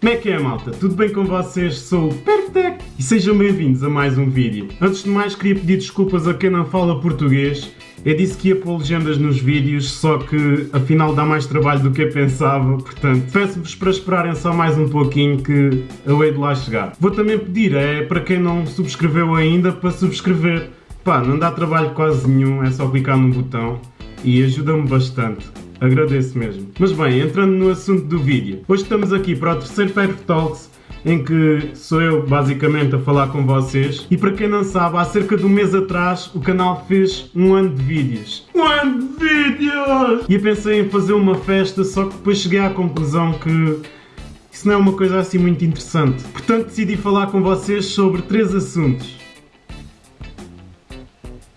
Como é que é malta? Tudo bem com vocês? Sou o Perfect e sejam bem-vindos a mais um vídeo. Antes de mais queria pedir desculpas a quem não fala português. Eu disse que ia pôr legendas nos vídeos, só que afinal dá mais trabalho do que eu pensava, portanto peço-vos para esperarem só mais um pouquinho que eu hei de lá chegar. Vou também pedir, é para quem não subscreveu ainda, para subscrever. Pá, não dá trabalho quase nenhum, é só clicar no botão e ajuda-me bastante. Agradeço mesmo. Mas bem, entrando no assunto do vídeo. Hoje estamos aqui para o terceiro Perfect Talks, em que sou eu basicamente a falar com vocês. E para quem não sabe, há cerca de um mês atrás o canal fez um ano de vídeos. Um ano de vídeos! E eu pensei em fazer uma festa, só que depois cheguei à conclusão que isso não é uma coisa assim muito interessante. Portanto decidi falar com vocês sobre três assuntos.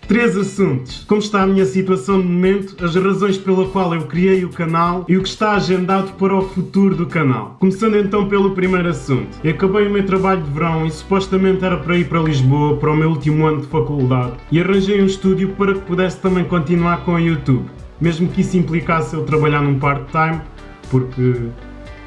Três assuntos. Como está a minha situação no momento, as razões pela qual eu criei o canal e o que está agendado para o futuro do canal. Começando então pelo primeiro assunto. Eu acabei o meu trabalho de verão e supostamente era para ir para Lisboa para o meu último ano de faculdade e arranjei um estúdio para que pudesse também continuar com o YouTube. Mesmo que isso implicasse eu trabalhar num part-time, porque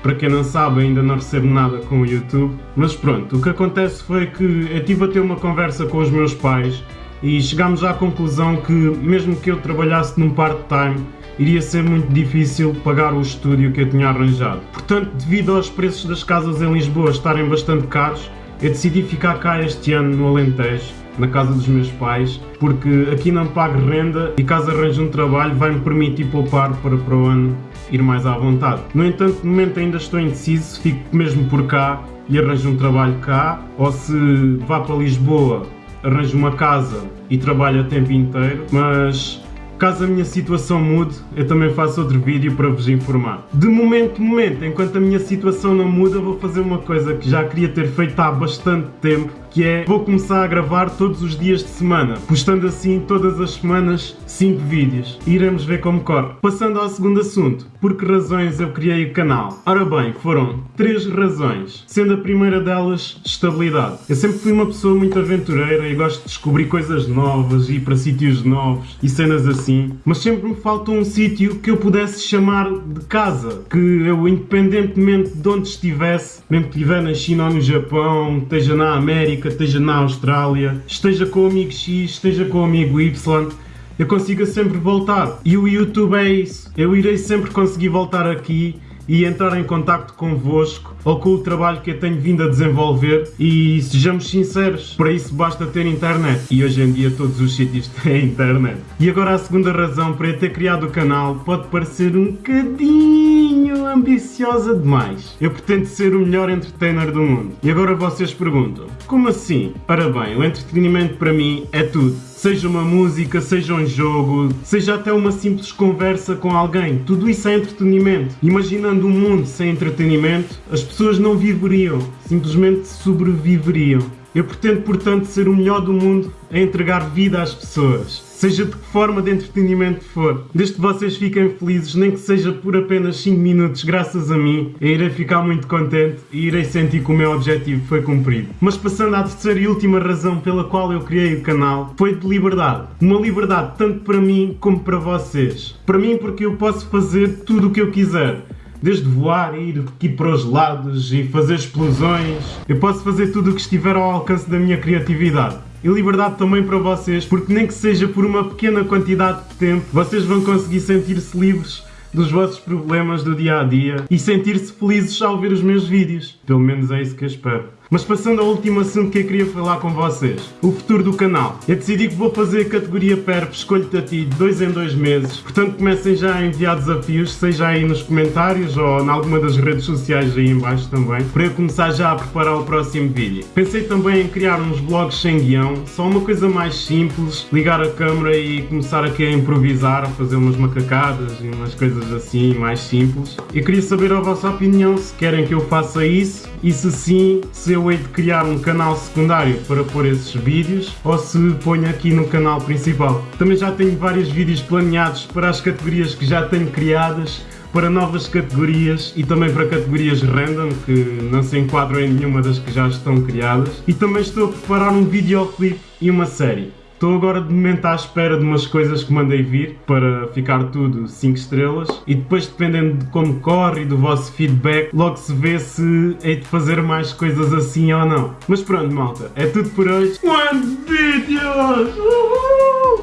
para quem não sabe, ainda não recebo nada com o YouTube. Mas pronto, o que acontece foi que eu tive a ter uma conversa com os meus pais e chegámos à conclusão que, mesmo que eu trabalhasse num part-time, iria ser muito difícil pagar o estúdio que eu tinha arranjado. Portanto, devido aos preços das casas em Lisboa estarem bastante caros, eu decidi ficar cá este ano no Alentejo, na casa dos meus pais, porque aqui não pago renda e caso arranje um trabalho vai-me permitir poupar para para o ano ir mais à vontade. No entanto, no momento ainda estou indeciso, fico mesmo por cá e arranjo um trabalho cá, ou se vá para Lisboa arranjo uma casa e trabalho a tempo inteiro, mas caso a minha situação mude, eu também faço outro vídeo para vos informar. De momento, momento, enquanto a minha situação não muda, vou fazer uma coisa que já queria ter feito há bastante tempo, que é vou começar a gravar todos os dias de semana, postando assim todas as semanas 5 vídeos. Iremos ver como corre. Passando ao segundo assunto, por que razões eu criei o canal? Ora bem, foram três razões, sendo a primeira delas estabilidade. Eu sempre fui uma pessoa muito aventureira e gosto de descobrir coisas novas, ir para sítios novos e cenas assim, mas sempre me falta um sítio que eu pudesse chamar de casa, que eu independentemente de onde estivesse, mesmo que estiver na China ou no Japão, esteja na América, esteja na Austrália, esteja com o amigo X, esteja com o amigo Y, eu consiga sempre voltar. E o YouTube é isso. Eu irei sempre conseguir voltar aqui e entrar em contacto convosco ou com o trabalho que eu tenho vindo a desenvolver e sejamos sinceros, para isso basta ter internet e hoje em dia todos os sítios têm internet. E agora a segunda razão para eu ter criado o canal pode parecer um bocadinho ambiciosa demais. Eu pretendo ser o melhor entertainer do mundo. E agora vocês perguntam, como assim? Ora bem, o entretenimento para mim é tudo. Seja uma música, seja um jogo, seja até uma simples conversa com alguém, tudo isso é entretenimento. Imaginando um mundo sem entretenimento, as pessoas não viveriam, simplesmente sobreviveriam. Eu pretendo, portanto, ser o melhor do mundo a entregar vida às pessoas seja de que forma de entretenimento for. Desde que vocês fiquem felizes, nem que seja por apenas 5 minutos, graças a mim, eu irei ficar muito contente e irei sentir que o meu objetivo foi cumprido. Mas passando à terceira e última razão pela qual eu criei o canal, foi de liberdade. Uma liberdade tanto para mim como para vocês. Para mim porque eu posso fazer tudo o que eu quiser desde voar, ir aqui para os lados e fazer explosões. Eu posso fazer tudo o que estiver ao alcance da minha criatividade e liberdade também para vocês, porque nem que seja por uma pequena quantidade de tempo, vocês vão conseguir sentir-se livres dos vossos problemas do dia a dia e sentir-se felizes ao ver os meus vídeos. Pelo menos é isso que eu espero. Mas passando ao último assunto que eu queria falar com vocês, o futuro do canal. Eu decidi que vou fazer a categoria PERP Escolho-te a ti de 2 em 2 meses, portanto comecem já a enviar desafios, seja aí nos comentários ou em alguma das redes sociais aí em baixo também, para eu começar já a preparar o próximo vídeo. Pensei também em criar uns vlogs sem guião, só uma coisa mais simples, ligar a câmera e começar aqui a improvisar, a fazer umas macacadas e umas coisas assim mais simples. Eu queria saber a vossa opinião, se querem que eu faça isso e se sim, se eu hei de criar um canal secundário para pôr esses vídeos ou se ponho aqui no canal principal. Também já tenho vários vídeos planeados para as categorias que já tenho criadas, para novas categorias e também para categorias random que não se enquadram em nenhuma das que já estão criadas. E também estou a preparar um videoclipe e uma série. Estou agora de momento à espera de umas coisas que mandei vir para ficar tudo 5 estrelas e depois dependendo de como corre e do vosso feedback, logo se vê se hei de fazer mais coisas assim ou não. Mas pronto malta, é tudo por hoje. One vídeos! Uhul!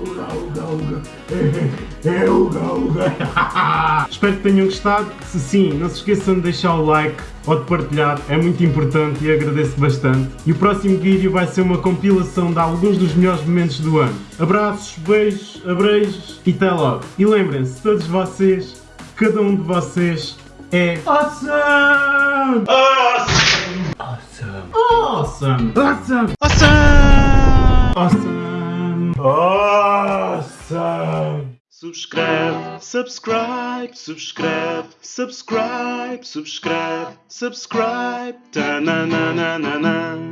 Uga, uga, uga. É uga, uga. Espero que tenham gostado. Se sim, não se esqueçam de deixar o like ou de partilhar, é muito importante e agradeço bastante. E o próximo vídeo vai ser uma compilação de alguns dos melhores momentos do ano. Abraços, beijos, abreijos e até logo. E lembrem-se, todos vocês, cada um de vocês é awesome! Awesome! Awesome! Awesome! Awesome! Awesome! Awesome! Subscreve, subscribe, subscreve, subscribe, subscribe, subscribe, ta na na na na na.